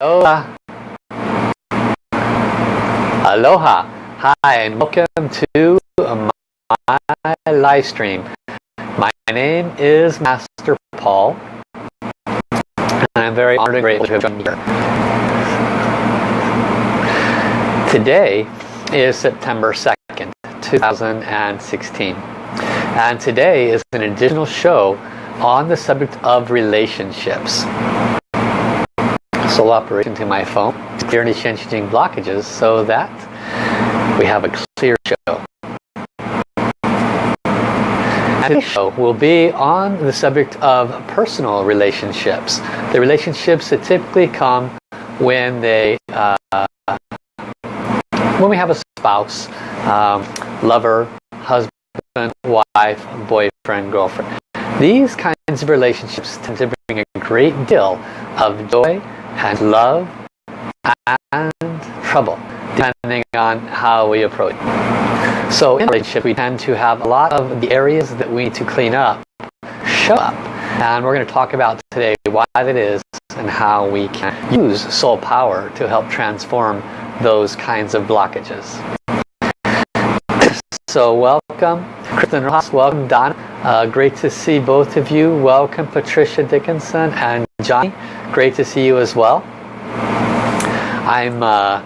Aloha. Aloha. Hi and welcome to my live stream. My name is Master Paul. And I'm very honored and grateful to have joined you here. Today is September 2nd, 2016. And today is an additional show on the subject of relationships. Operation to my phone, clear any changing blockages so that we have a clear show. And this show will be on the subject of personal relationships. The relationships that typically come when they uh, when we have a spouse, um, lover, husband, wife, boyfriend, girlfriend. These kinds of relationships tend to bring a great deal of joy and love and trouble depending on how we approach. So in relationship we tend to have a lot of the areas that we need to clean up show up. And we're going to talk about today why that is and how we can use soul power to help transform those kinds of blockages. So welcome, Kristen Ross, welcome Don. Uh, great to see both of you. Welcome Patricia Dickinson and Johnny. Great to see you as well. I'm uh,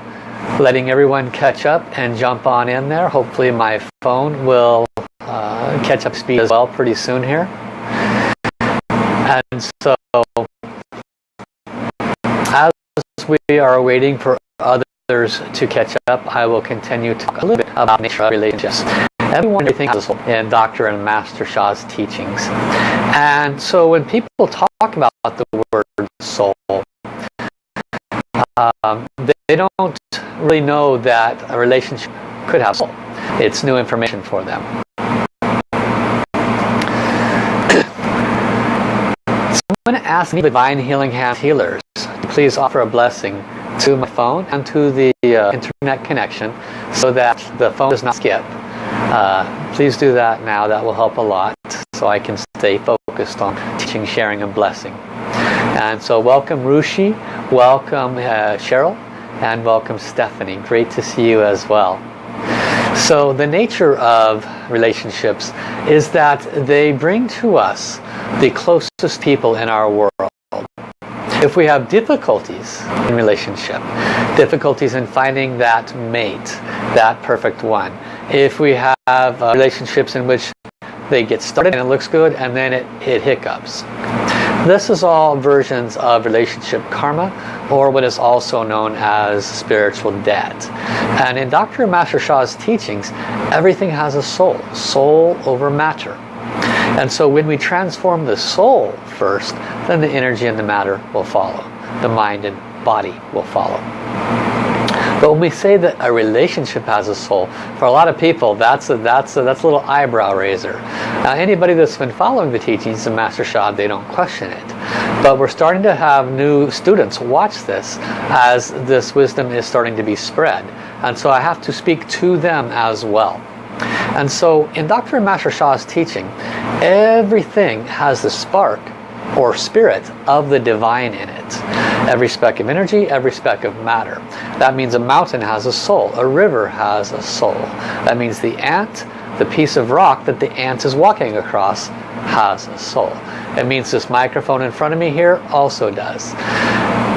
letting everyone catch up and jump on in there. Hopefully my phone will uh, catch up speed as well pretty soon here. And so as we are waiting for others to catch up, I will continue to talk a little bit about nature relationships. Everyone thinks in Dr. and Master Sha's teachings. And so when people talk about the word soul, um, they, they don't really know that a relationship could have soul. It's new information for them. I'm going to ask the Divine Healing Hand Healers please offer a blessing to my phone and to the uh, internet connection so that the phone does not skip. Uh, please do that now. That will help a lot so I can stay focused on teaching, sharing, and blessing. And so welcome Rushi, welcome uh, Cheryl, and welcome Stephanie. Great to see you as well. So the nature of relationships is that they bring to us the closest people in our world. If we have difficulties in relationship, difficulties in finding that mate, that perfect one, if we have uh, relationships in which they get started and it looks good and then it, it hiccups. This is all versions of relationship karma or what is also known as spiritual debt. And in Dr. Master Sha's teachings, everything has a soul, soul over matter. And so when we transform the soul first, then the energy and the matter will follow. The mind and body will follow. But when we say that a relationship has a soul, for a lot of people, that's a, that's a, that's a little eyebrow raiser. Now, anybody that's been following the teachings of Master Sha, they don't question it. But we're starting to have new students watch this as this wisdom is starting to be spread. And so I have to speak to them as well. And so in Dr. Master Sha's teaching, everything has the spark or spirit of the divine in it. Every speck of energy, every speck of matter. That means a mountain has a soul, a river has a soul. That means the ant, the piece of rock that the ant is walking across has a soul. It means this microphone in front of me here also does.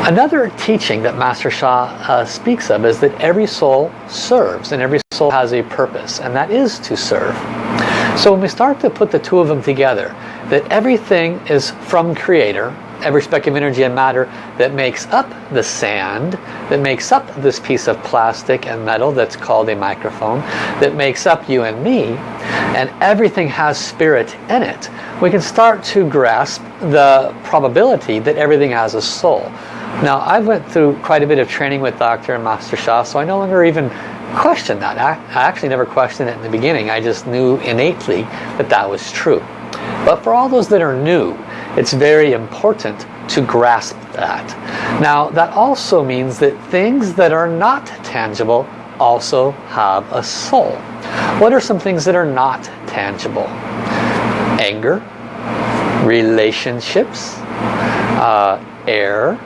Another teaching that Master Sha uh, speaks of is that every soul serves and every soul has a purpose and that is to serve. So when we start to put the two of them together, that everything is from Creator, every speck of energy and matter that makes up the sand, that makes up this piece of plastic and metal that's called a microphone, that makes up you and me, and everything has spirit in it, we can start to grasp the probability that everything has a soul. Now, I went through quite a bit of training with Dr. and Master Sha, so I no longer even question that. I, actually never questioned it in the beginning. I just knew innately that that was true. But for all those that are new, it's very important to grasp that. Now, that also means that things that are not tangible also have a soul. What are some things that are not tangible? Anger, relationships, uh, air,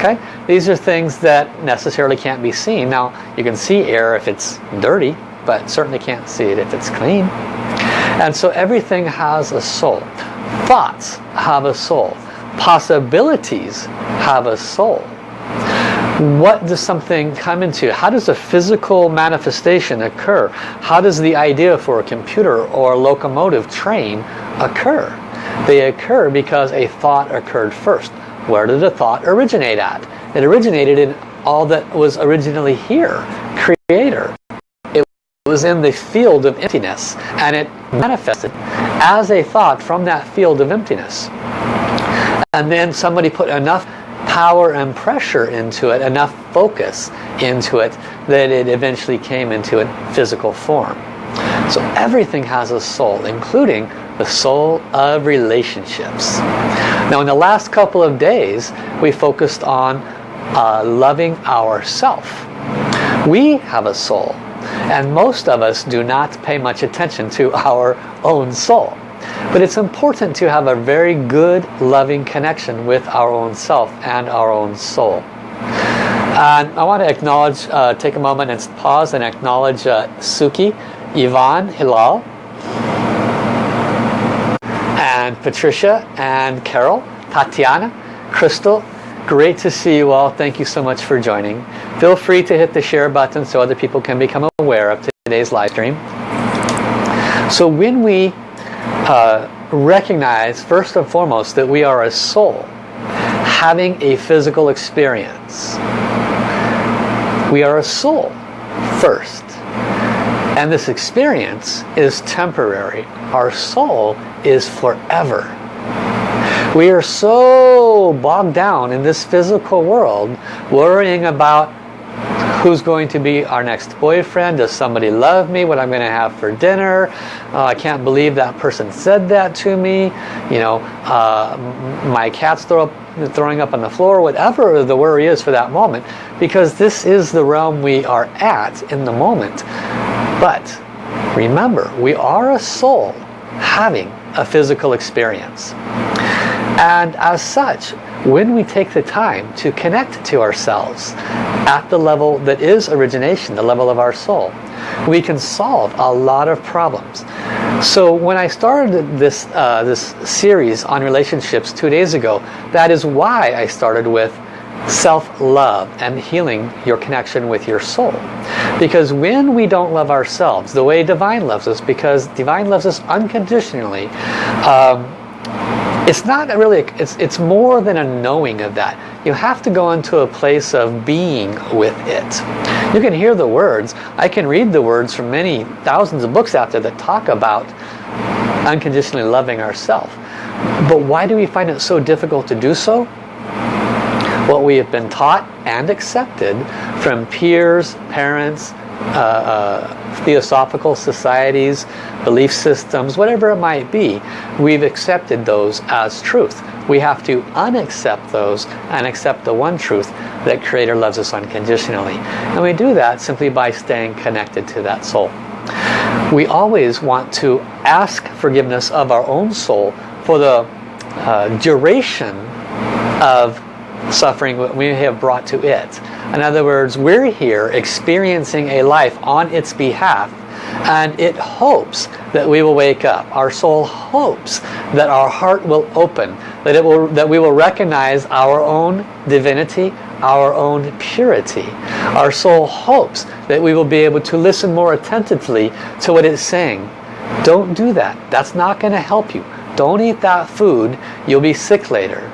Okay? these are things that necessarily can't be seen. Now, you can see air if it's dirty, but certainly can't see it if it's clean. And so everything has a soul. Thoughts have a soul. Possibilities have a soul what does something come into? How does a physical manifestation occur? How does the idea for a computer or a locomotive train occur? They occur because a thought occurred first. Where did the thought originate at? It originated in all that was originally here, creator. Was in the field of emptiness and it manifested as a thought from that field of emptiness. And then somebody put enough power and pressure into it, enough focus into it, that it eventually came into a physical form. So everything has a soul, including the soul of relationships. Now in the last couple of days, we focused on uh, loving ourself. We have a soul, and most of us do not pay much attention to our own soul. But it's important to have a very good, loving connection with our own self and our own soul. And I want to acknowledge, uh, take a moment and pause and acknowledge uh, Suki, Yvonne, Hilal, and Patricia, and Carol, Tatiana, Crystal. Great to see you all. Thank you so much for joining. Feel free to hit the share button so other people can become aware of today's live stream. So when we uh, recognize first and foremost that we are a soul having a physical experience. We are a soul first. And this experience is temporary. Our soul is forever. We are so bogged down in this physical world worrying about who's going to be our next boyfriend, does somebody love me, what I'm going to have for dinner, uh, I can't believe that person said that to me, you know, uh, my cat's throw up, throwing up on the floor, whatever the worry is for that moment, because this is the realm we are at in the moment. But remember, we are a soul having a physical experience. And as such, when we take the time to connect to ourselves at the level that is origination, the level of our soul, we can solve a lot of problems. So when I started this, uh, this series on relationships two days ago, that is why I started with self-love and healing your connection with your soul. Because when we don't love ourselves the way Divine loves us, because Divine loves us unconditionally, um, it's not really, it's, it's more than a knowing of that. You have to go into a place of being with it. You can hear the words. I can read the words from many thousands of books out there that talk about unconditionally loving ourselves. But why do we find it so difficult to do so? What we have been taught and accepted from peers, parents, uh, uh, theosophical societies, belief systems, whatever it might be, we've accepted those as truth. We have to unaccept those and accept the one truth that Creator loves us unconditionally. And we do that simply by staying connected to that soul. We always want to ask forgiveness of our own soul for the uh, duration of suffering we have brought to it. In other words, we're here experiencing a life on its behalf and it hopes that we will wake up. Our soul hopes that our heart will open, that it will that we will recognize our own divinity, our own purity. Our soul hopes that we will be able to listen more attentively to what it's saying. Don't do that. That's not going to help you. Don't eat that food. You'll be sick later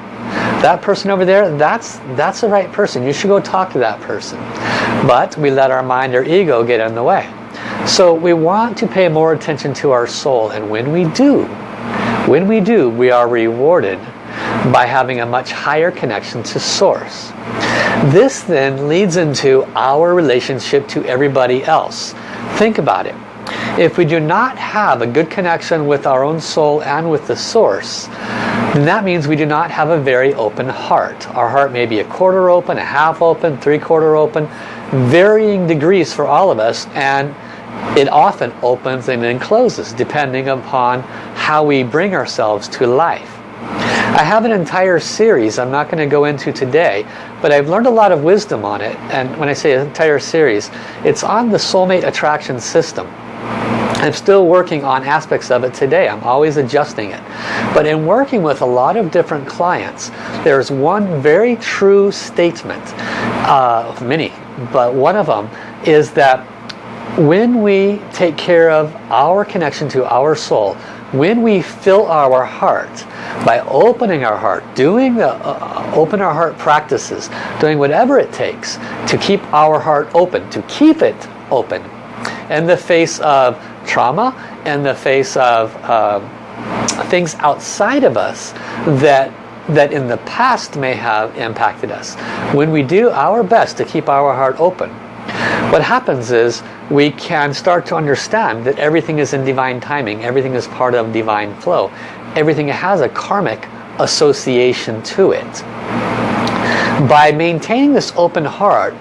that person over there, that's, that's the right person. You should go talk to that person. But we let our mind or ego get in the way. So we want to pay more attention to our soul. And when we do, when we do, we are rewarded by having a much higher connection to Source. This then leads into our relationship to everybody else. Think about it. If we do not have a good connection with our own soul and with the Source, then that means we do not have a very open heart. Our heart may be a quarter open, a half open, three quarter open, varying degrees for all of us, and it often opens and then closes depending upon how we bring ourselves to life. I have an entire series I'm not going to go into today, but I've learned a lot of wisdom on it. And when I say entire series, it's on the soulmate attraction system. I'm still working on aspects of it today. I'm always adjusting it. But in working with a lot of different clients, there's one very true statement, uh, many, but one of them is that when we take care of our connection to our soul, when we fill our heart by opening our heart, doing the uh, open our heart practices, doing whatever it takes to keep our heart open, to keep it open in the face of trauma, in the face of uh, things outside of us that that in the past may have impacted us. When we do our best to keep our heart open, what happens is we can start to understand that everything is in divine timing, everything is part of divine flow, everything has a karmic association to it. By maintaining this open heart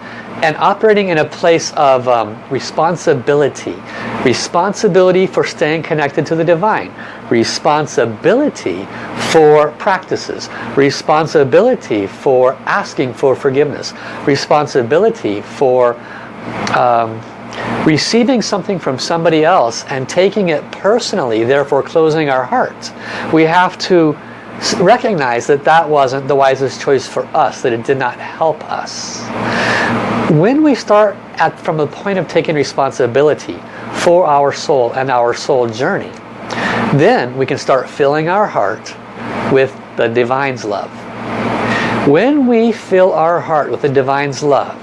and operating in a place of um, responsibility, responsibility for staying connected to the divine, responsibility for practices, responsibility for asking for forgiveness, responsibility for um, receiving something from somebody else and taking it personally, therefore closing our hearts. We have to recognize that that wasn't the wisest choice for us, that it did not help us. When we start at from the point of taking responsibility for our soul and our soul journey, then we can start filling our heart with the Divine's love. When we fill our heart with the Divine's love,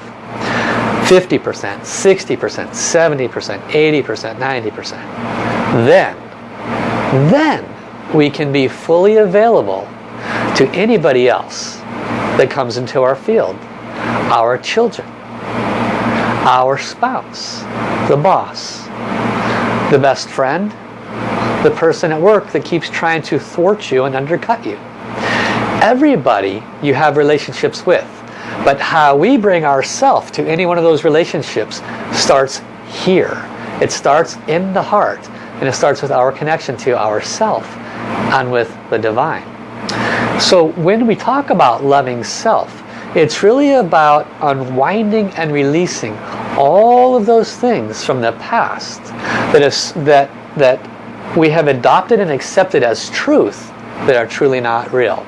50%, 60%, 70%, 80%, 90%. Then, then we can be fully available to anybody else that comes into our field. Our children, our spouse, the boss, the best friend, the person at work that keeps trying to thwart you and undercut you. Everybody you have relationships with but how we bring ourself to any one of those relationships starts here. It starts in the heart. And it starts with our connection to ourself and with the divine. So when we talk about loving self, it's really about unwinding and releasing all of those things from the past that, is, that, that we have adopted and accepted as truth that are truly not real.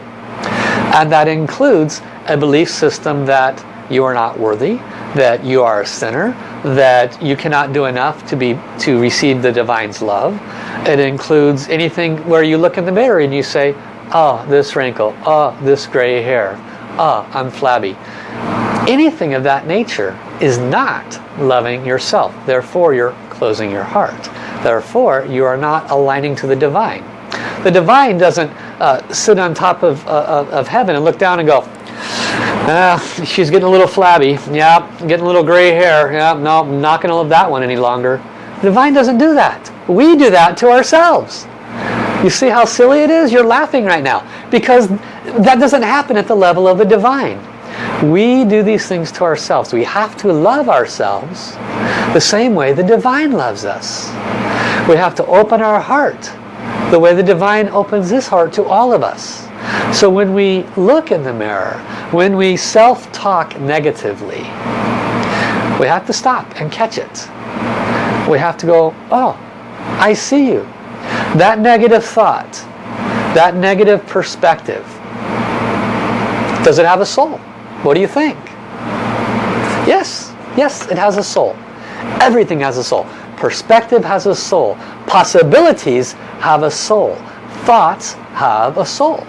And that includes a belief system that you are not worthy, that you are a sinner, that you cannot do enough to be to receive the divine's love. It includes anything where you look in the mirror and you say, oh, this wrinkle, oh, this gray hair, oh, I'm flabby. Anything of that nature is not loving yourself. Therefore, you're closing your heart. Therefore, you are not aligning to the divine. The divine doesn't uh, sit on top of, uh, of heaven and look down and go, uh, she's getting a little flabby. Yeah, getting a little gray hair. Yeah, no, I'm not going to love that one any longer. The divine doesn't do that. We do that to ourselves. You see how silly it is? You're laughing right now. Because that doesn't happen at the level of the divine. We do these things to ourselves. We have to love ourselves the same way the divine loves us. We have to open our heart the way the divine opens his heart to all of us. So when we look in the mirror, when we self-talk negatively, we have to stop and catch it. We have to go, oh, I see you. That negative thought, that negative perspective, does it have a soul? What do you think? Yes, yes, it has a soul. Everything has a soul. Perspective has a soul. Possibilities have a soul. Thoughts have a soul.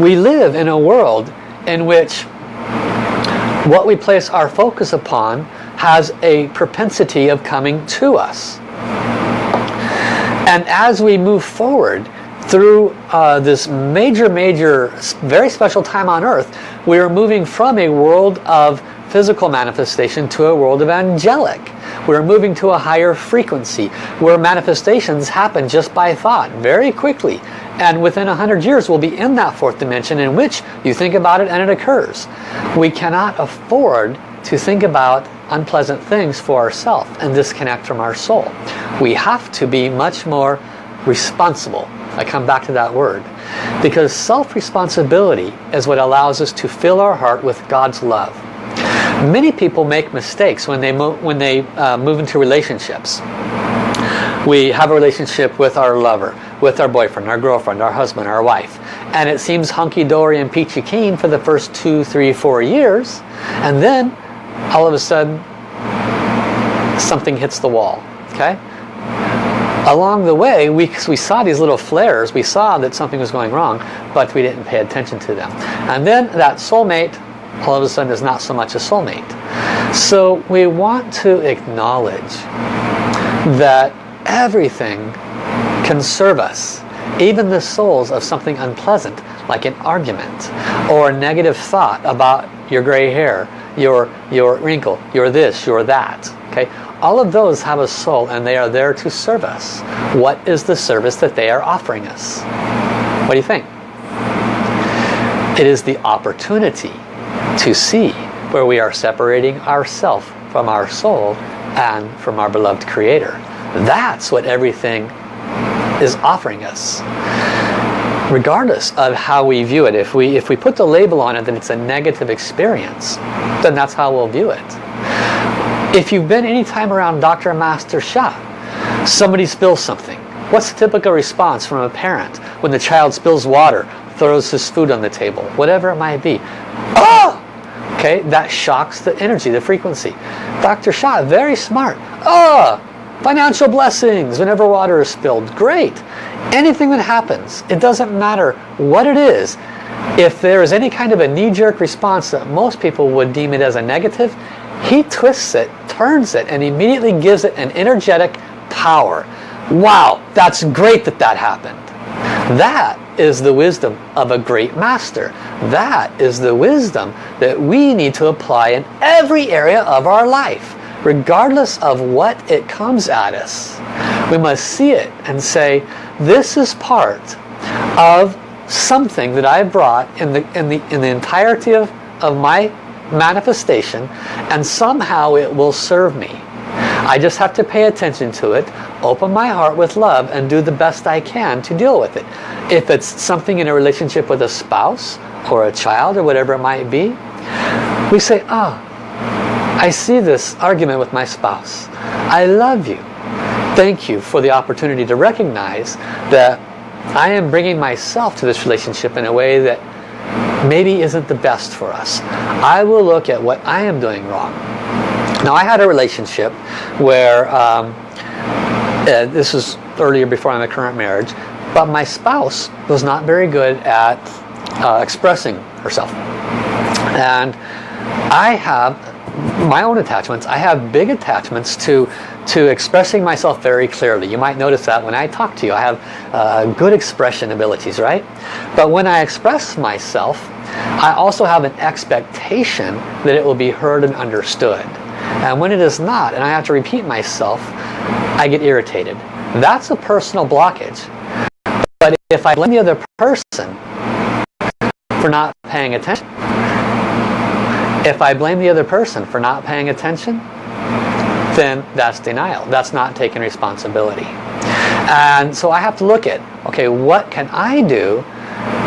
We live in a world in which what we place our focus upon has a propensity of coming to us. And as we move forward through uh, this major, major, very special time on earth, we are moving from a world of physical manifestation to a world of angelic. We're moving to a higher frequency where manifestations happen just by thought very quickly and within a hundred years we'll be in that fourth dimension in which you think about it and it occurs. We cannot afford to think about unpleasant things for ourselves and disconnect from our soul. We have to be much more responsible. I come back to that word. Because self-responsibility is what allows us to fill our heart with God's love. Many people make mistakes when they, when they uh, move into relationships. We have a relationship with our lover, with our boyfriend, our girlfriend, our husband, our wife. And it seems hunky-dory and peachy keen for the first two, three, four years. And then, all of a sudden, something hits the wall. Okay? Along the way, we, we saw these little flares. We saw that something was going wrong, but we didn't pay attention to them. And then that soulmate, all of a sudden, is not so much a soulmate. So we want to acknowledge that everything can serve us. Even the souls of something unpleasant, like an argument or a negative thought about your gray hair, your, your wrinkle, your this, your that. Okay, All of those have a soul and they are there to serve us. What is the service that they are offering us? What do you think? It is the opportunity to see where we are separating ourself from our soul and from our beloved Creator. That's what everything is offering us. Regardless of how we view it, if we, if we put the label on it that it's a negative experience, then that's how we'll view it. If you've been any time around Dr. Master Sha, somebody spills something. What's the typical response from a parent when the child spills water, throws his food on the table, whatever it might be? Oh! Okay, that shocks the energy, the frequency. Dr. Sha, very smart. Oh! Financial blessings whenever water is spilled. Great. Anything that happens, it doesn't matter what it is. If there is any kind of a knee-jerk response that most people would deem it as a negative, he twists it, turns it, and immediately gives it an energetic power. Wow, that's great that that happened. That is the wisdom of a great master. That is the wisdom that we need to apply in every area of our life regardless of what it comes at us. We must see it and say, this is part of something that I brought in the, in the, in the entirety of, of my manifestation and somehow it will serve me. I just have to pay attention to it, open my heart with love and do the best I can to deal with it. If it's something in a relationship with a spouse or a child or whatever it might be, we say, oh, I see this argument with my spouse. I love you. Thank you for the opportunity to recognize that I am bringing myself to this relationship in a way that maybe isn't the best for us. I will look at what I am doing wrong. Now I had a relationship where, um, uh, this was earlier before my current marriage, but my spouse was not very good at uh, expressing herself. And I have my own attachments. I have big attachments to, to expressing myself very clearly. You might notice that when I talk to you, I have uh, good expression abilities, right? But when I express myself, I also have an expectation that it will be heard and understood. And when it is not, and I have to repeat myself, I get irritated. That's a personal blockage. But if I blame the other person for not paying attention, if I blame the other person for not paying attention, then that's denial. That's not taking responsibility. And so I have to look at, okay, what can I do?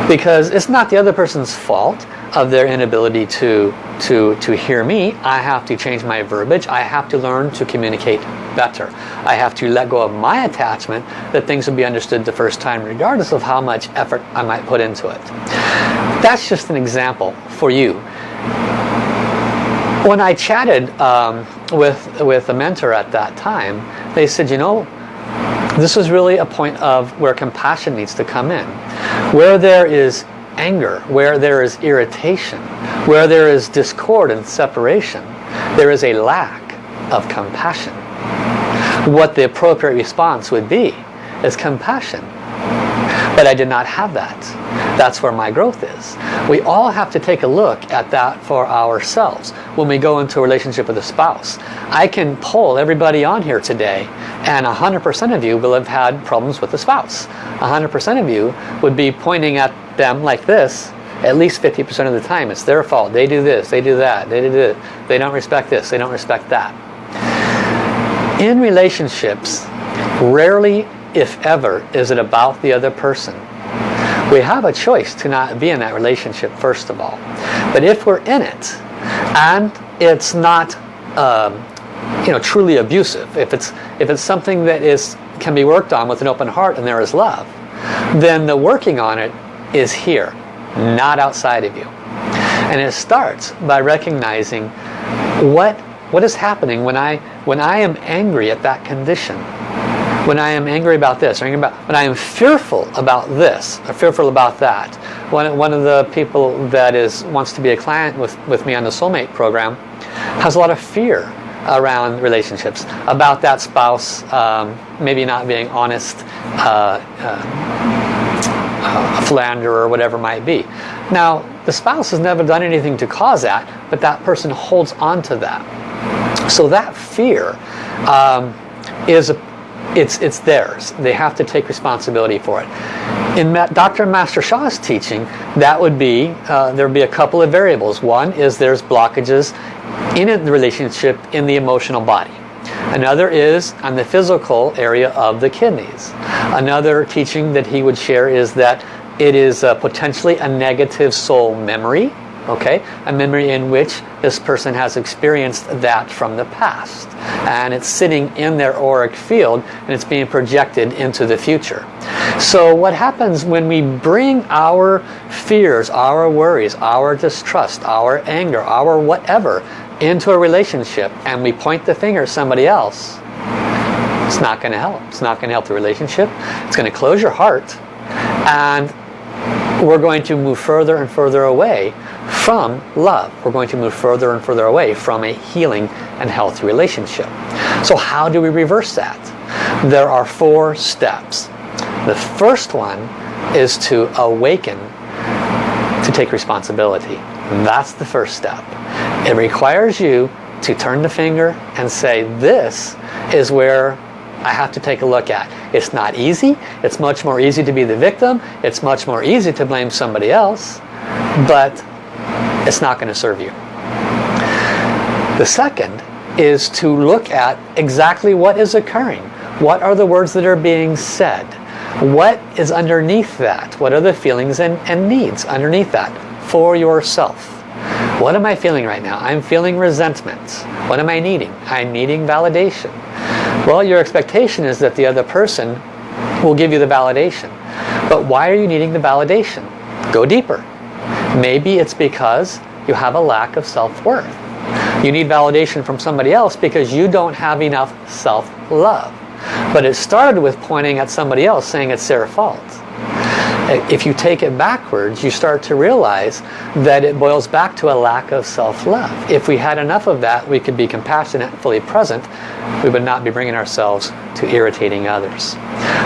Because it's not the other person's fault of their inability to, to, to hear me. I have to change my verbiage. I have to learn to communicate better. I have to let go of my attachment that things will be understood the first time regardless of how much effort I might put into it. That's just an example for you when I chatted um, with, with a mentor at that time, they said, you know, this is really a point of where compassion needs to come in. Where there is anger, where there is irritation, where there is discord and separation, there is a lack of compassion. What the appropriate response would be is compassion. But I did not have that. That's where my growth is. We all have to take a look at that for ourselves when we go into a relationship with a spouse. I can poll everybody on here today and 100% of you will have had problems with a spouse. 100% of you would be pointing at them like this at least 50% of the time. It's their fault. They do this, they do that, they do this. They don't respect this, they don't respect that. In relationships, rarely if ever, is it about the other person. We have a choice to not be in that relationship first of all. But if we're in it and it's not um, you know, truly abusive, if it's, if it's something that is, can be worked on with an open heart and there is love, then the working on it is here, not outside of you. And it starts by recognizing what, what is happening when I, when I am angry at that condition when I am angry about this, or about, when I am fearful about this, or fearful about that. One, one of the people that is wants to be a client with, with me on the Soulmate program has a lot of fear around relationships, about that spouse um, maybe not being honest, uh, uh, a philanderer or whatever might be. Now, the spouse has never done anything to cause that, but that person holds on to that. So that fear um, is a it's, it's theirs. They have to take responsibility for it. In Ma Dr. Master Sha's teaching, that would be, uh, there would be a couple of variables. One is there's blockages in the relationship in the emotional body. Another is on the physical area of the kidneys. Another teaching that he would share is that it is uh, potentially a negative soul memory okay a memory in which this person has experienced that from the past. And it's sitting in their auric field and it's being projected into the future. So what happens when we bring our fears our worries our distrust our anger our whatever into a relationship and we point the finger at somebody else it's not going to help. It's not going to help the relationship. It's going to close your heart. And we're going to move further and further away from love. We're going to move further and further away from a healing and healthy relationship. So how do we reverse that? There are four steps. The first one is to awaken to take responsibility. That's the first step. It requires you to turn the finger and say, this is where I have to take a look at. It's not easy. It's much more easy to be the victim. It's much more easy to blame somebody else. But it's not going to serve you. The second is to look at exactly what is occurring. What are the words that are being said? What is underneath that? What are the feelings and, and needs underneath that for yourself? What am I feeling right now? I'm feeling resentment. What am I needing? I'm needing validation. Well, your expectation is that the other person will give you the validation. But why are you needing the validation? Go deeper. Maybe it's because you have a lack of self-worth. You need validation from somebody else because you don't have enough self-love. But it started with pointing at somebody else saying it's their fault. If you take it backwards, you start to realize that it boils back to a lack of self-love. If we had enough of that, we could be compassionate fully present. We would not be bringing ourselves to irritating others.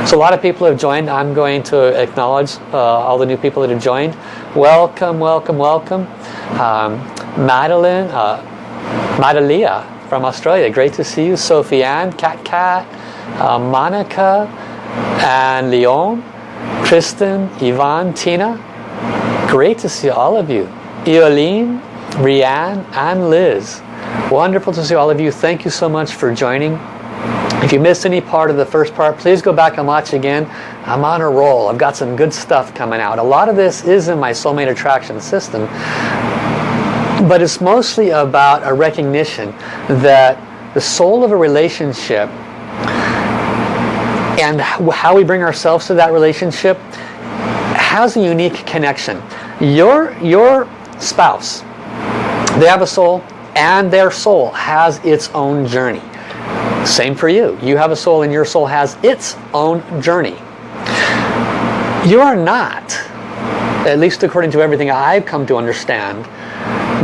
So a lot of people have joined. I'm going to acknowledge uh, all the new people that have joined. Welcome, welcome, welcome. Um, Madeline, uh, Madalia from Australia. Great to see you. Sophie Ann, Cat Cat, uh, Monica, and Leon. Kristen, Yvonne, Tina, great to see all of you. Eoline, Rianne, and Liz. Wonderful to see all of you. Thank you so much for joining. If you missed any part of the first part, please go back and watch again. I'm on a roll. I've got some good stuff coming out. A lot of this is in my Soulmate Attraction system. But it's mostly about a recognition that the soul of a relationship and how we bring ourselves to that relationship has a unique connection. Your, your spouse, they have a soul and their soul has its own journey. Same for you. You have a soul and your soul has its own journey. You are not, at least according to everything I've come to understand,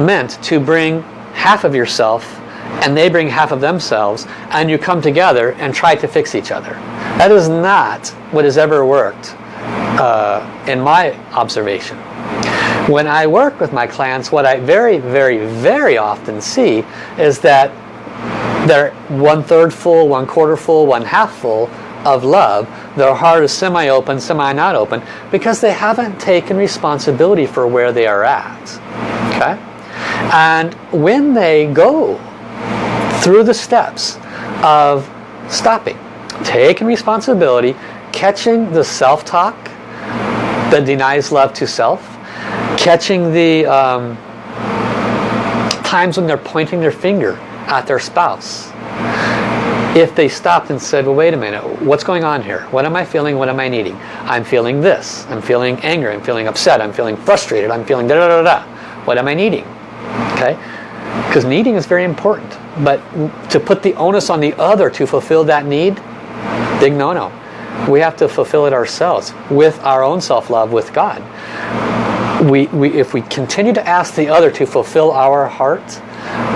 meant to bring half of yourself and they bring half of themselves and you come together and try to fix each other. That is not what has ever worked uh, in my observation. When I work with my clients, what I very, very, very often see is that they're one-third full, one-quarter full, one-half full of love. Their heart is semi-open, semi-not open, because they haven't taken responsibility for where they are at. Okay? And when they go through the steps of stopping, taking responsibility, catching the self-talk that denies love to self, catching the um, times when they're pointing their finger at their spouse. If they stopped and said, well, wait a minute, what's going on here? What am I feeling? What am I needing? I'm feeling this. I'm feeling anger. I'm feeling upset. I'm feeling frustrated. I'm feeling da da da da. What am I needing? Okay? Because needing is very important. But to put the onus on the other to fulfill that need, big no-no. We have to fulfill it ourselves with our own self-love with God. We, we, if we continue to ask the other to fulfill our heart,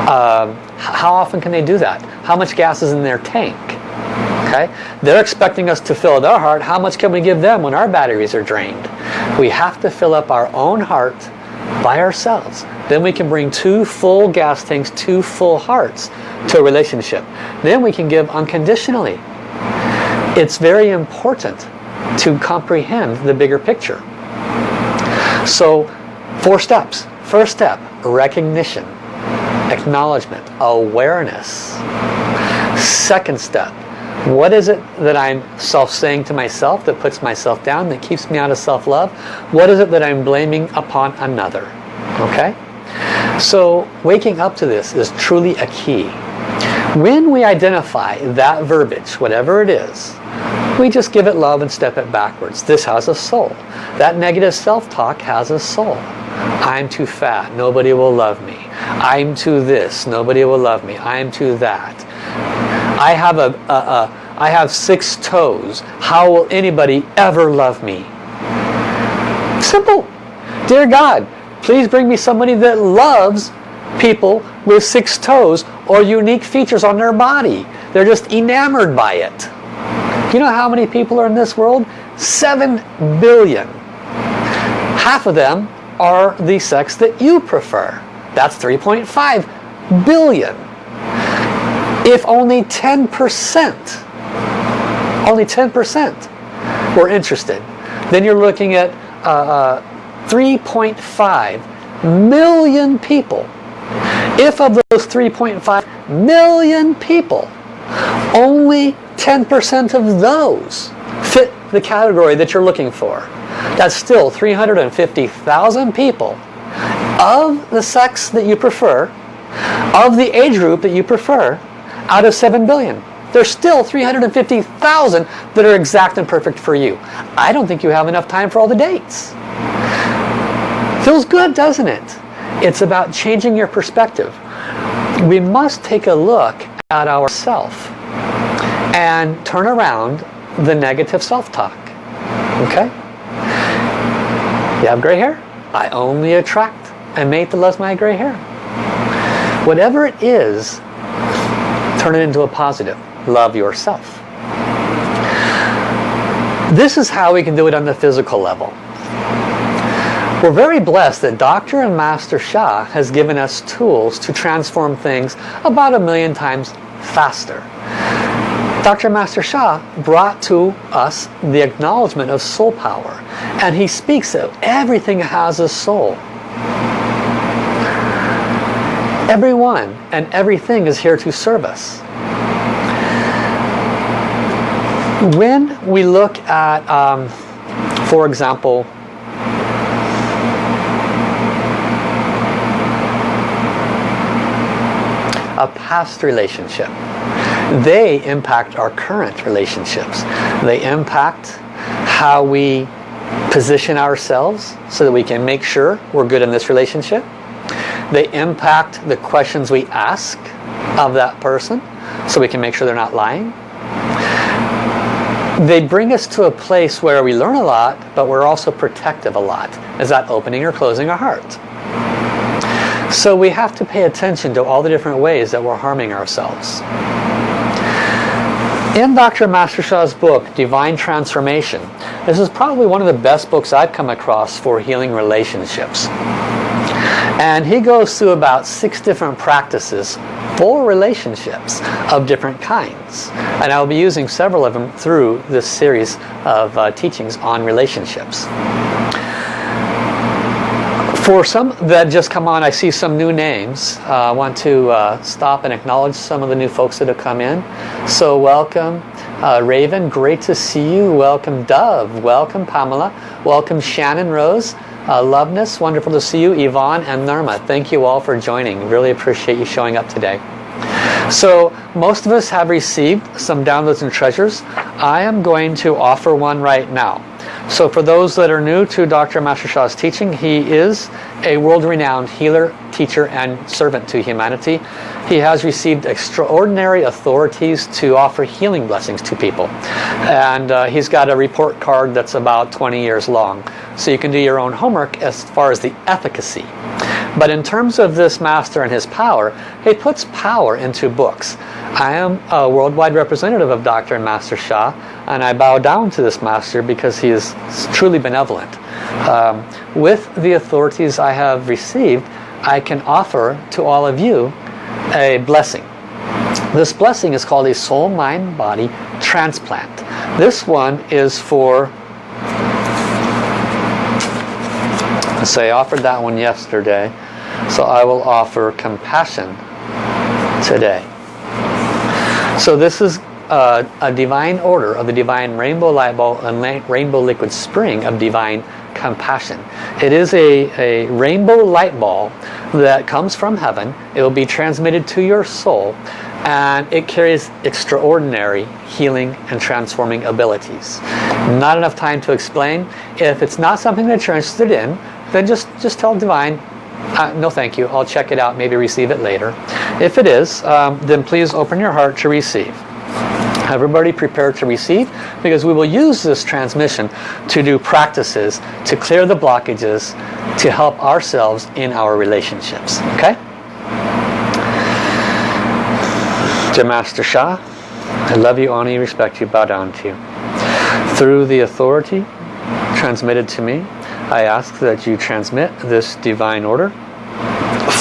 uh, how often can they do that? How much gas is in their tank? Okay? They're expecting us to fill their heart. How much can we give them when our batteries are drained? We have to fill up our own heart by ourselves. Then we can bring two full gas tanks, two full hearts to a relationship. Then we can give unconditionally. It's very important to comprehend the bigger picture. So, four steps. First step, recognition, acknowledgement, awareness. Second step, what is it that I'm self-saying to myself that puts myself down, that keeps me out of self-love? What is it that I'm blaming upon another? Okay? So waking up to this is truly a key. When we identify that verbiage, whatever it is, we just give it love and step it backwards. This has a soul. That negative self-talk has a soul. I'm too fat. Nobody will love me. I'm too this. Nobody will love me. I'm too that. I have a, a, a I have six toes. How will anybody ever love me? Simple. Dear God, please bring me somebody that loves people with six toes or unique features on their body. They're just enamored by it. You know how many people are in this world? Seven billion. Half of them are the sex that you prefer. That's 3.5 billion. If only 10%, only 10% were interested, then you're looking at uh, uh, 3.5 million people. If of those 3.5 million people, only 10% of those fit the category that you're looking for, that's still 350,000 people of the sex that you prefer, of the age group that you prefer, out of 7 billion. There's still 350,000 that are exact and perfect for you. I don't think you have enough time for all the dates. Feels good, doesn't it? It's about changing your perspective. We must take a look at ourself and turn around the negative self-talk. Okay? You have gray hair? I only attract a mate that loves my gray hair. Whatever it is, turn it into a positive. Love yourself. This is how we can do it on the physical level. We're very blessed that Dr. and Master Sha has given us tools to transform things about a million times faster. Dr. Master Sha brought to us the acknowledgement of soul power. And he speaks of everything has a soul. Everyone and everything is here to serve us. When we look at, um, for example, a past relationship. They impact our current relationships. They impact how we position ourselves so that we can make sure we're good in this relationship. They impact the questions we ask of that person so we can make sure they're not lying. They bring us to a place where we learn a lot, but we're also protective a lot. Is that opening or closing our heart? So we have to pay attention to all the different ways that we're harming ourselves. In Dr. Master Sha's book, Divine Transformation, this is probably one of the best books I've come across for healing relationships. And he goes through about six different practices for relationships of different kinds. And I'll be using several of them through this series of uh, teachings on relationships. For some that just come on, I see some new names. Uh, I want to uh, stop and acknowledge some of the new folks that have come in. So welcome. Uh, Raven, great to see you. Welcome Dove. Welcome Pamela. Welcome Shannon Rose. Uh, Loveness, wonderful to see you. Yvonne and Norma, thank you all for joining. Really appreciate you showing up today. So most of us have received some downloads and treasures. I am going to offer one right now. So for those that are new to Dr. Master Sha's teaching, he is a world-renowned healer, teacher, and servant to humanity. He has received extraordinary authorities to offer healing blessings to people. And uh, he's got a report card that's about 20 years long. So you can do your own homework as far as the efficacy. But in terms of this master and his power, he puts power into books. I am a worldwide representative of Dr. and Master Sha, and I bow down to this master because he is truly benevolent. Um, with the authorities I have received, I can offer to all of you a blessing. This blessing is called a soul, mind, body transplant. This one is for, let's say I offered that one yesterday, so I will offer compassion today. So this is uh, a divine order of the divine rainbow light ball and rainbow liquid spring of divine compassion. It is a, a rainbow light ball that comes from heaven. It will be transmitted to your soul and it carries extraordinary healing and transforming abilities. Not enough time to explain. If it's not something that you're interested in, then just, just tell Divine, uh, no thank you, I'll check it out, maybe receive it later. If it is, um, then please open your heart to receive. Everybody prepare to receive because we will use this transmission to do practices to clear the blockages to help ourselves in our relationships. Okay? Dear Master Sha, I love you, honor you, respect you, bow down to you. Through the authority transmitted to me, I ask that you transmit this divine order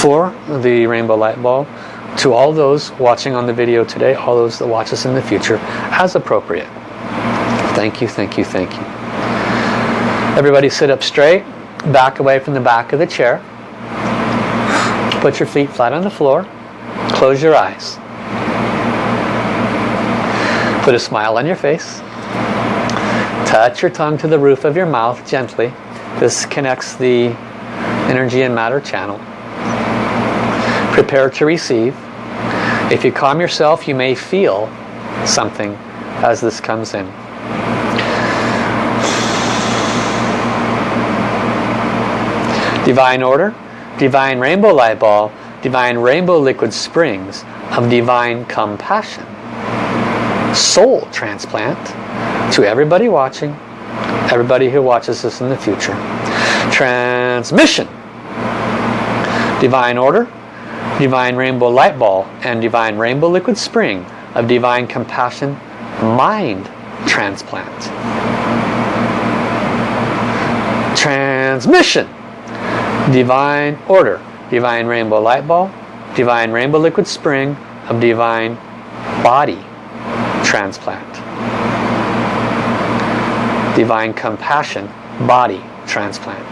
for the rainbow light ball to all those watching on the video today, all those that watch us in the future, as appropriate. Thank you, thank you, thank you. Everybody sit up straight, back away from the back of the chair. Put your feet flat on the floor. Close your eyes. Put a smile on your face. Touch your tongue to the roof of your mouth gently. This connects the energy and matter channel. Prepare to receive. If you calm yourself, you may feel something as this comes in. Divine order, divine rainbow light ball, divine rainbow liquid springs of divine compassion. Soul transplant to everybody watching, everybody who watches this in the future. Transmission. Divine order, Divine Rainbow Light Ball and Divine Rainbow Liquid Spring of Divine Compassion Mind Transplant. Transmission. Divine Order. Divine Rainbow Light Ball. Divine Rainbow Liquid Spring of Divine Body Transplant. Divine Compassion Body Transplant.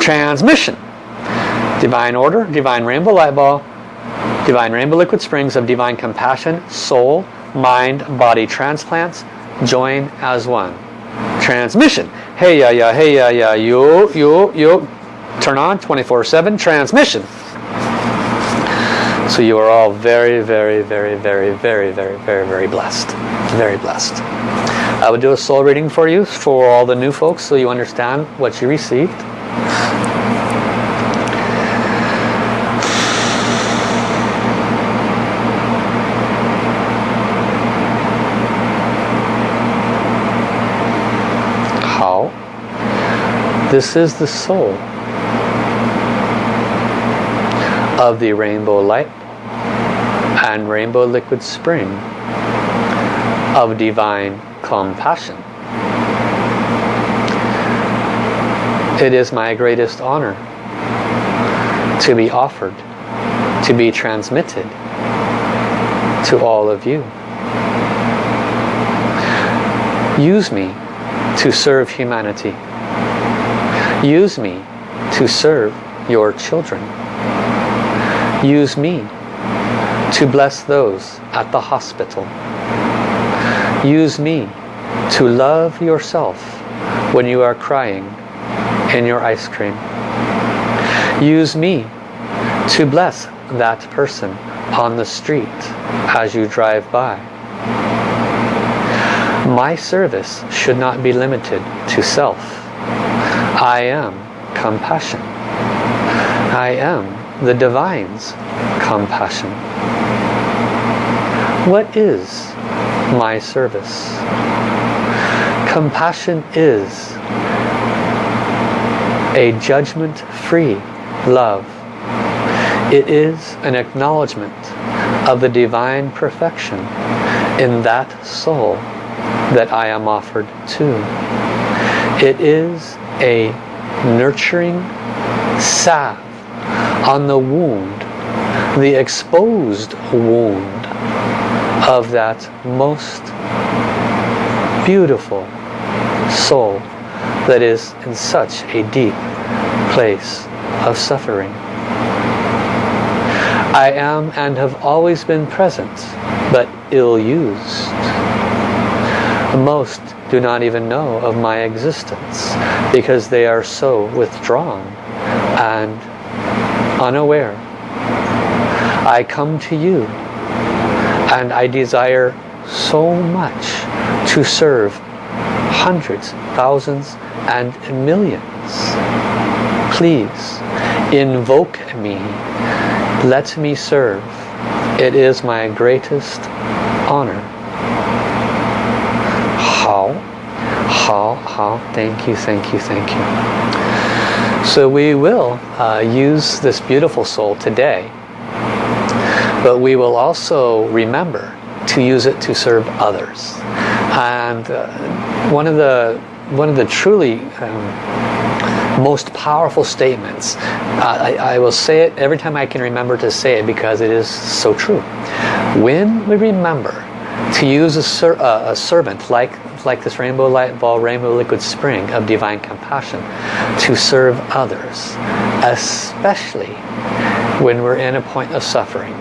Transmission Divine Order, Divine Rainbow Light Ball, Divine Rainbow Liquid Springs of Divine Compassion, Soul, Mind, Body Transplants, join as one. Transmission. Hey ya ya, hey ya ya, yo yo yo. Turn on 24-7 transmission. So you are all very, very, very, very, very, very, very, very blessed. Very blessed. I would do a soul reading for you for all the new folks so you understand what you received. How? This is the soul of the rainbow light and rainbow liquid spring of divine compassion. It is my greatest honor to be offered, to be transmitted to all of you. Use me to serve humanity. Use me to serve your children. Use me to bless those at the hospital. Use me to love yourself when you are crying in your ice cream. Use me to bless that person on the street as you drive by. My service should not be limited to self. I am compassion. I am the divine's compassion. What is my service? Compassion is a judgment-free love. It is an acknowledgement of the divine perfection in that soul that I am offered to. It is a nurturing salve on the wound, the exposed wound of that most beautiful soul that is in such a deep place of suffering. I am and have always been present, but ill-used. Most do not even know of my existence because they are so withdrawn and unaware. I come to you and I desire so much to serve hundreds, thousands and millions. Please invoke me. Let me serve. It is my greatest honor. How? How? How? Thank you, thank you, thank you. So we will uh, use this beautiful soul today, but we will also remember to use it to serve others. And uh, one of the one of the truly um, most powerful statements. Uh, I, I, will say it every time I can remember to say it because it is so true. When we remember to use a, ser uh, a servant like like this rainbow light ball, rainbow liquid spring of divine compassion to serve others, especially when we're in a point of suffering.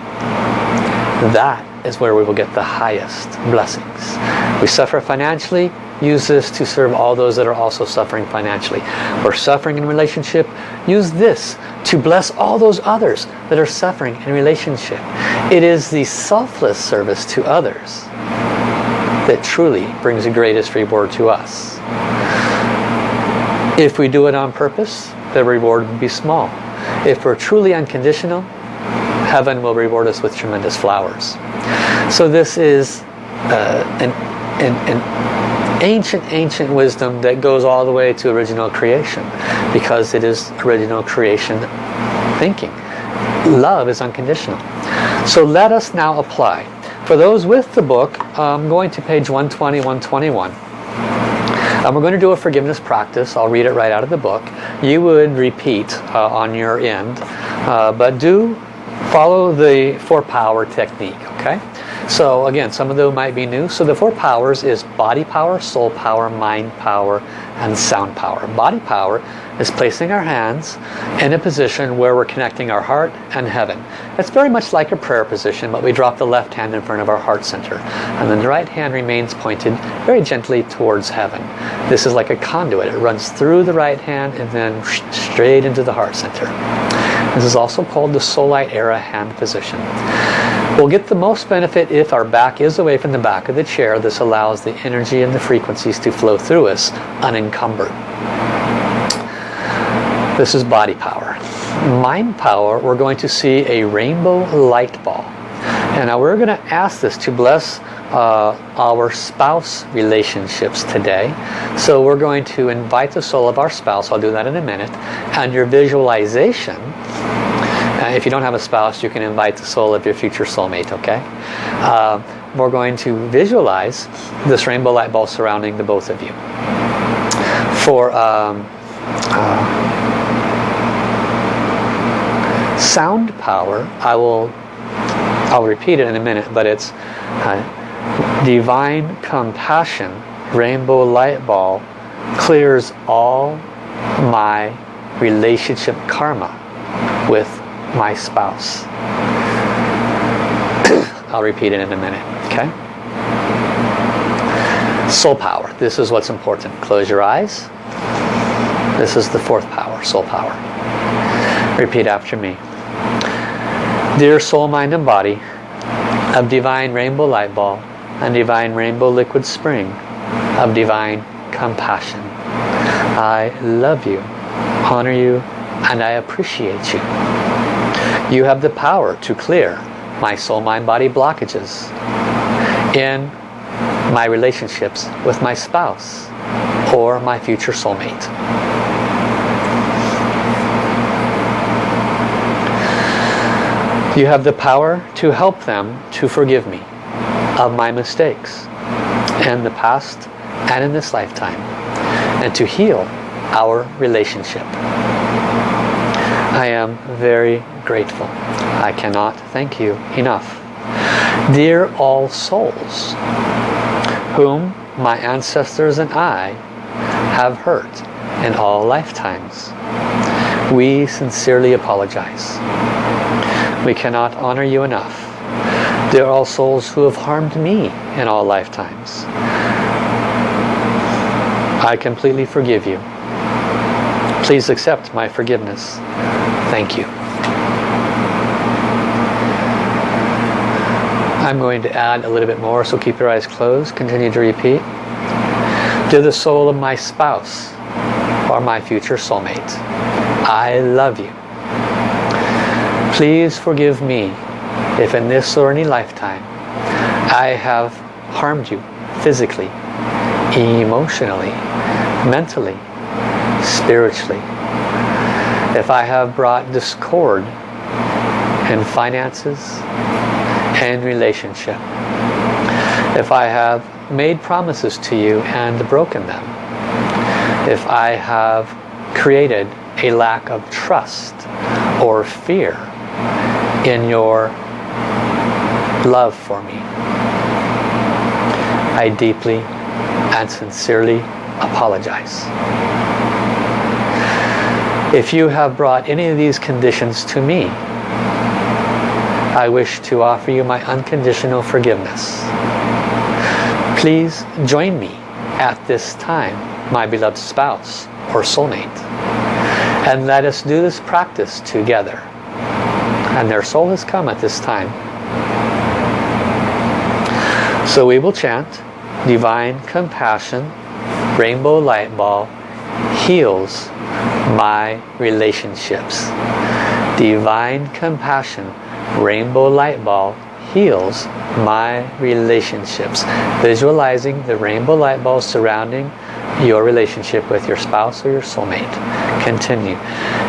That is where we will get the highest blessings. We suffer financially, use this to serve all those that are also suffering financially. We're suffering in relationship, use this to bless all those others that are suffering in relationship. It is the selfless service to others that truly brings the greatest reward to us. If we do it on purpose, the reward will be small. If we're truly unconditional, heaven will reward us with tremendous flowers. So this is uh, an, an, an ancient, ancient wisdom that goes all the way to original creation because it is original creation thinking. Love is unconditional. So let us now apply. For those with the book, I'm going to page 120, 121. And we're going to do a forgiveness practice. I'll read it right out of the book. You would repeat uh, on your end. Uh, but do follow the four power technique, okay? So again, some of them might be new. So the four powers is body power, soul power, mind power, and sound power. Body power is placing our hands in a position where we're connecting our heart and heaven. It's very much like a prayer position, but we drop the left hand in front of our heart center. And then the right hand remains pointed very gently towards heaven. This is like a conduit. It runs through the right hand and then straight into the heart center. This is also called the Soul Light Era hand position. We'll get the most benefit if our back is away from the back of the chair. This allows the energy and the frequencies to flow through us unencumbered. This is body power. Mind power, we're going to see a rainbow light ball. And now we're going to ask this to bless uh, our spouse relationships today. So we're going to invite the soul of our spouse, I'll do that in a minute, and your visualization if you don't have a spouse, you can invite the soul of your future soulmate, okay? Uh, we're going to visualize this rainbow light ball surrounding the both of you. For um, uh, sound power, I will I'll repeat it in a minute, but it's uh, divine compassion, rainbow light ball clears all my relationship karma with my spouse. I'll repeat it in a minute, okay? Soul power. This is what's important. Close your eyes. This is the fourth power, soul power. Repeat after me. Dear soul, mind, and body of divine rainbow light ball and divine rainbow liquid spring of divine compassion. I love you, honor you, and I appreciate you. You have the power to clear my soul, mind, body blockages in my relationships with my spouse or my future soulmate. You have the power to help them to forgive me of my mistakes in the past and in this lifetime and to heal our relationship. I am very grateful. I cannot thank you enough. Dear all souls, whom my ancestors and I have hurt in all lifetimes, we sincerely apologize. We cannot honor you enough. Are all souls who have harmed me in all lifetimes. I completely forgive you. Please accept my forgiveness. Thank you. I'm going to add a little bit more, so keep your eyes closed. Continue to repeat. To the soul of my spouse or my future soulmate, I love you. Please forgive me if in this or any lifetime I have harmed you physically, emotionally, mentally, spiritually. If I have brought discord in finances and relationship. If I have made promises to you and broken them. If I have created a lack of trust or fear in your love for me. I deeply and sincerely apologize. If you have brought any of these conditions to me, I wish to offer you my unconditional forgiveness. Please join me at this time, my beloved spouse or soulmate, and let us do this practice together. And their soul has come at this time. So we will chant, Divine Compassion, Rainbow Light Ball, heals my relationships. Divine Compassion, rainbow light ball heals my relationships. Visualizing the rainbow light ball surrounding your relationship with your spouse or your soulmate. Continue.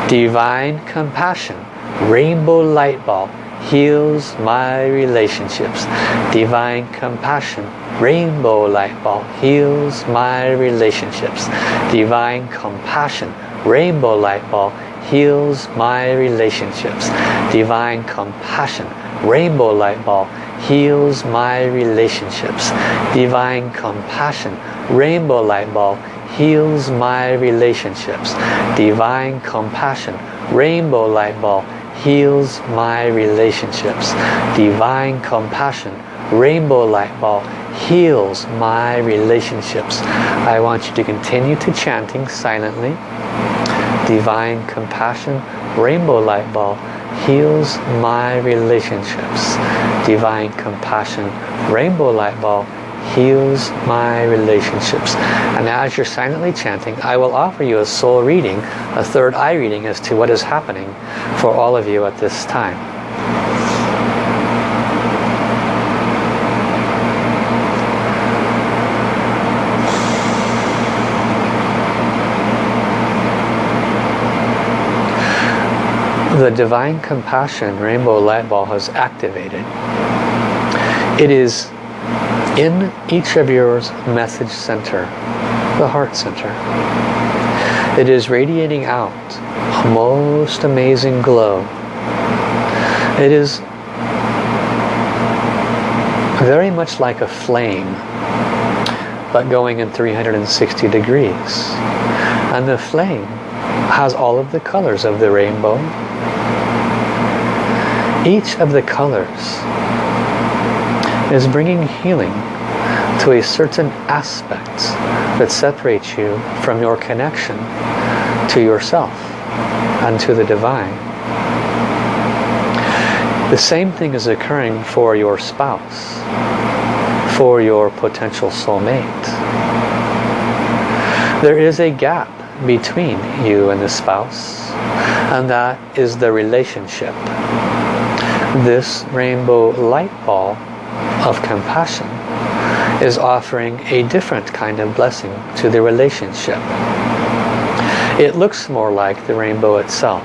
Divine compassion, rainbow light ball heals my relationships. Divine compassion, rainbow light ball heals my relationships. Divine compassion, rainbow light ball heals my relationships. Divine compassion, rainbow light ball, heals my relationships. Divine compassion, rainbow light ball, heals my relationships. Divine compassion, rainbow light ball, heals my relationships. Divine compassion, rainbow light ball, heals my relationships. I want you to continue to chanting silently divine compassion rainbow light ball heals my relationships. Divine compassion rainbow light ball heals my relationships. And as you're silently chanting I will offer you a soul reading a third eye reading as to what is happening for all of you at this time the Divine Compassion Rainbow Light Ball has activated. It is in each of your message center, the heart center. It is radiating out a most amazing glow. It is very much like a flame, but going in 360 degrees. And the flame has all of the colors of the rainbow, each of the colors is bringing healing to a certain aspect that separates you from your connection to yourself and to the divine. The same thing is occurring for your spouse, for your potential soulmate. There is a gap between you and the spouse, and that is the relationship. This rainbow light ball of compassion is offering a different kind of blessing to the relationship. It looks more like the rainbow itself.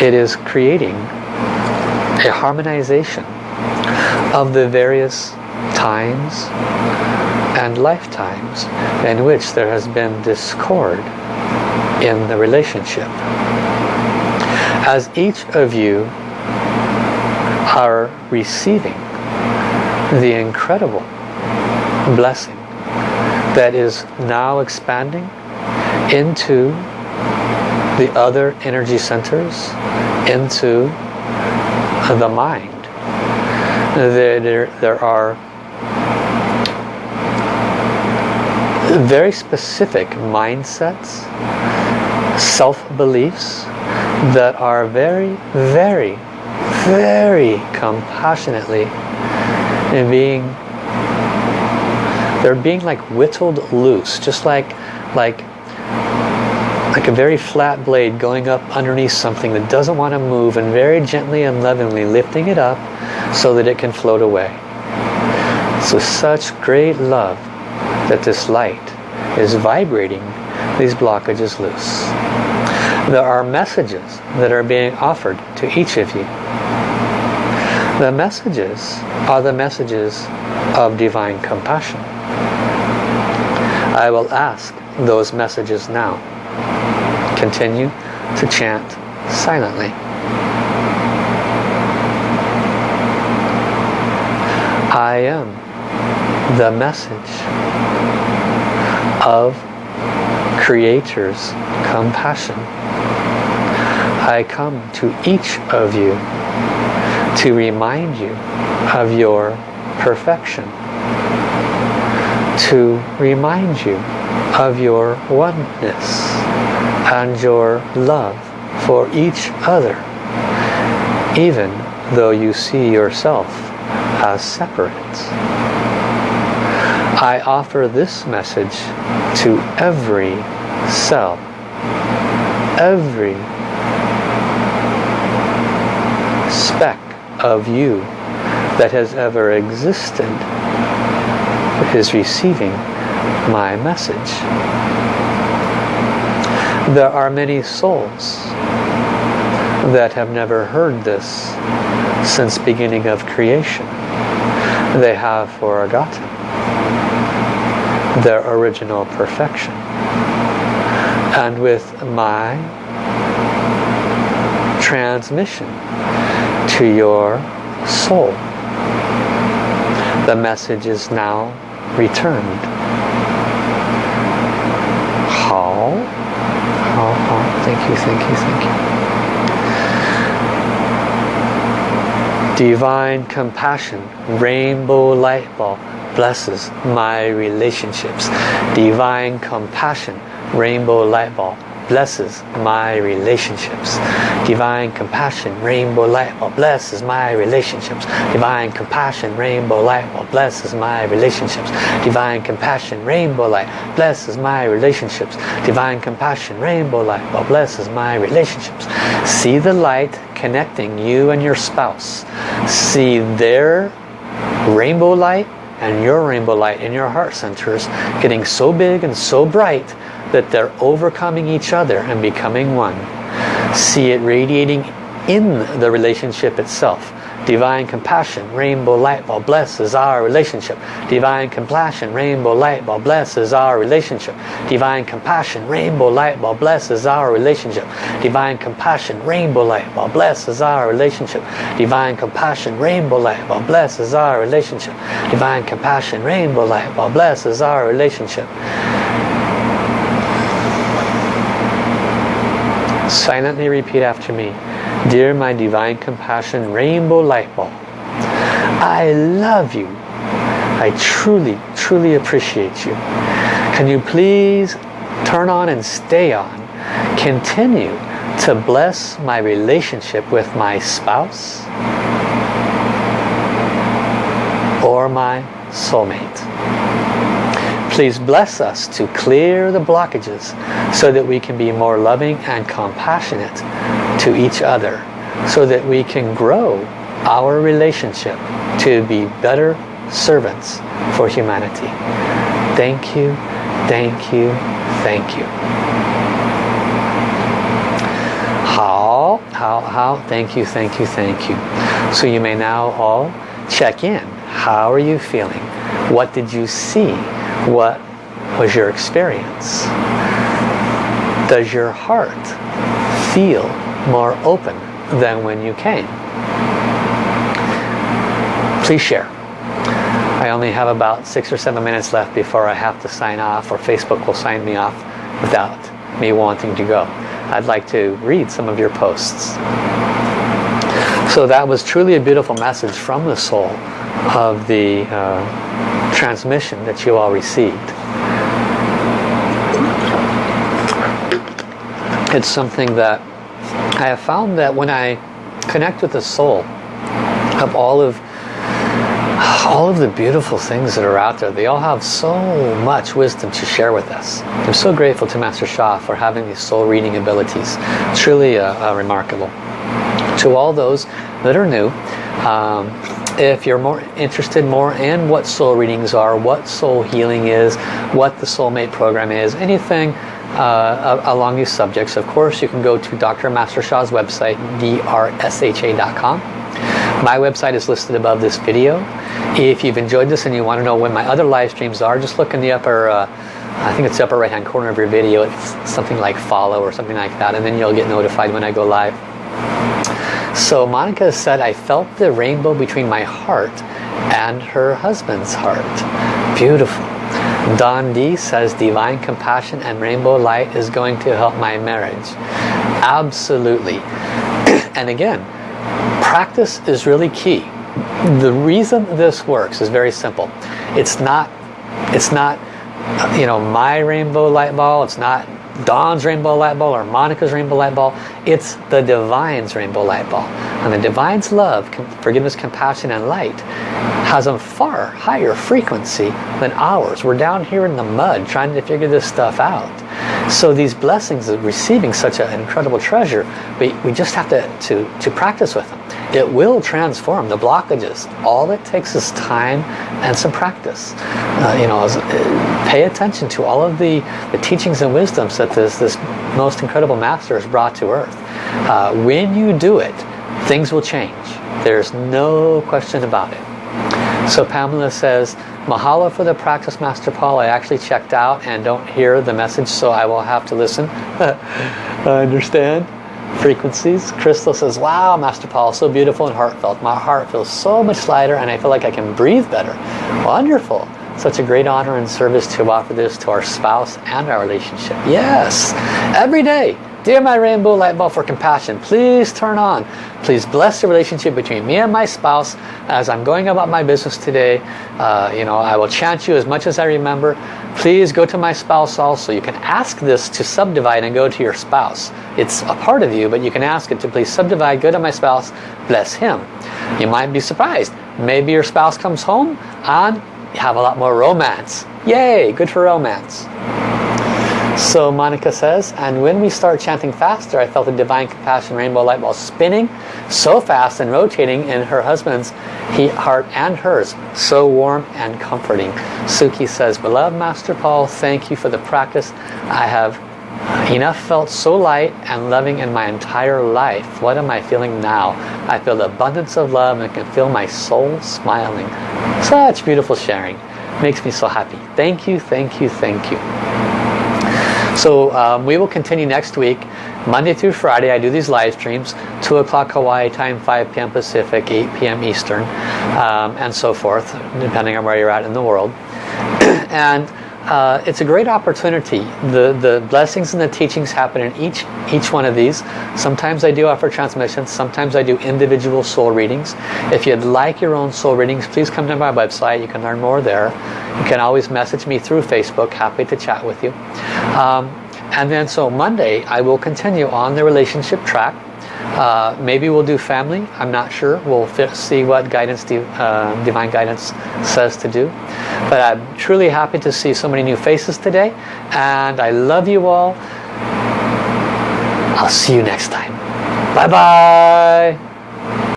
It is creating a harmonization of the various times and lifetimes in which there has been discord in the relationship. As each of you are receiving the incredible blessing that is now expanding into the other energy centers, into the mind. There, there, there are very specific mindsets, self-beliefs that are very, very, very compassionately being they're being like whittled loose just like like like a very flat blade going up underneath something that doesn't want to move and very gently and lovingly lifting it up so that it can float away. So such great love that this light is vibrating these blockages loose there are messages that are being offered to each of you the messages are the messages of divine compassion. I will ask those messages now. Continue to chant silently. I am the message of Creator's compassion. I come to each of you to remind you of your perfection to remind you of your oneness and your love for each other even though you see yourself as separate. I offer this message to every cell, every speck of you that has ever existed is receiving my message. There are many souls that have never heard this since beginning of creation. They have forgotten their original perfection. And with my transmission to your soul. The message is now returned. How? How? How? Thank you, thank you, thank you. Divine compassion, rainbow light bulb, blesses my relationships. Divine compassion, rainbow light bulb, blesses my relationships. Divine compassion, rainbow light bulb, blesses my relationships. Divine compassion, rainbow light bulb, blesses my relationships. Divine compassion, rainbow light, blesses my relationships. Divine compassion, rainbow light bulb, blesses my relationships. See the light connecting you and your spouse. See their rainbow light and your rainbow light in your heart centers getting so big and so bright that they're overcoming each other and becoming one. See it radiating in the relationship itself. Divine compassion, rainbow light bulb blesses our relationship. Divine compassion, rainbow light bulb blesses our relationship. Divine compassion, rainbow light bulb blesses our relationship. Divine compassion, rainbow light bulb blesses our relationship. Divine compassion, rainbow light bulb blesses our relationship. Divine compassion, rainbow light bulb blesses our relationship. Silently repeat after me. Dear my divine compassion rainbow light bulb, I love you. I truly, truly appreciate you. Can you please turn on and stay on? Continue to bless my relationship with my spouse or my soulmate. Please bless us to clear the blockages so that we can be more loving and compassionate to each other so that we can grow our relationship to be better servants for humanity. Thank you, thank you, thank you. How, how, how, thank you, thank you, thank you. So you may now all check in. How are you feeling? What did you see? What was your experience? Does your heart feel more open than when you came? Please share. I only have about six or seven minutes left before I have to sign off or Facebook will sign me off without me wanting to go. I'd like to read some of your posts. So that was truly a beautiful message from the soul of the uh, transmission that you all received. It's something that I have found that when I connect with the soul of all of all of the beautiful things that are out there, they all have so much wisdom to share with us. I'm so grateful to Master Sha for having these soul reading abilities. Truly uh, uh, remarkable. To all those that are new, um, if you're more interested more in what soul readings are, what soul healing is, what the soulmate program is, anything uh, along these subjects, of course you can go to Dr. Master Sha's website, drsha.com. My website is listed above this video. If you've enjoyed this and you want to know when my other live streams are, just look in the upper, uh, I think it's the upper right hand corner of your video. It's something like follow or something like that and then you'll get notified when I go live. So Monica said, I felt the rainbow between my heart and her husband's heart. Beautiful. Don D says, divine compassion and rainbow light is going to help my marriage. Absolutely. and again, practice is really key. The reason this works is very simple. It's not, it's not, you know, my rainbow light ball. It's not Dawn's rainbow light ball or Monica's rainbow light ball. It's the Divine's rainbow light ball. And the Divine's love, forgiveness, compassion, and light has a far higher frequency than ours. We're down here in the mud trying to figure this stuff out. So these blessings of receiving such an incredible treasure, we, we just have to, to, to practice with them. It will transform the blockages. All it takes is time and some practice. Uh, you know, uh, pay attention to all of the, the teachings and wisdoms that this, this most incredible master has brought to earth. Uh, when you do it, things will change. There's no question about it. So Pamela says, Mahalo for the practice, Master Paul. I actually checked out and don't hear the message, so I will have to listen. I understand frequencies. Crystal says, wow, Master Paul, so beautiful and heartfelt. My heart feels so much lighter and I feel like I can breathe better. Wonderful. Such a great honor and service to offer this to our spouse and our relationship. Yes, every day. Dear my rainbow light bulb for compassion, please turn on. Please bless the relationship between me and my spouse as I'm going about my business today. Uh, you know, I will chant you as much as I remember. Please go to my spouse also. You can ask this to subdivide and go to your spouse. It's a part of you, but you can ask it to please subdivide, go to my spouse, bless him. You might be surprised. Maybe your spouse comes home and have a lot more romance. Yay, good for romance. So Monica says, and when we start chanting faster, I felt the divine compassion rainbow light ball spinning so fast and rotating in her husband's heart and hers. So warm and comforting. Suki says, Beloved Master Paul, thank you for the practice. I have enough felt so light and loving in my entire life. What am I feeling now? I feel the abundance of love and can feel my soul smiling. Such beautiful sharing. Makes me so happy. Thank you, thank you, thank you. So um, we will continue next week. Monday through Friday I do these live streams. 2 o'clock Hawaii time, 5 p.m. Pacific, 8 p.m. Eastern, um, and so forth, depending on where you're at in the world. and uh, it's a great opportunity. The, the blessings and the teachings happen in each, each one of these. Sometimes I do offer transmissions. Sometimes I do individual soul readings. If you'd like your own soul readings, please come to my website. You can learn more there. You can always message me through Facebook. Happy to chat with you. Um, and then so Monday, I will continue on the relationship track. Uh, maybe we'll do family. I'm not sure. We'll see what guidance, uh, divine guidance says to do. But I'm truly happy to see so many new faces today. And I love you all. I'll see you next time. Bye-bye.